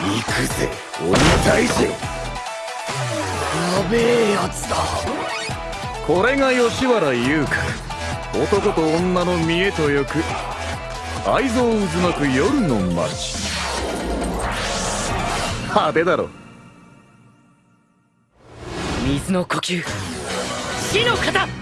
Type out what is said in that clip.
くぜ。鬼退治やべえやつだ。これが吉原優香。男と女の見えとよく愛憎渦巻く夜の街。派手だろ。水の呼吸。死の型。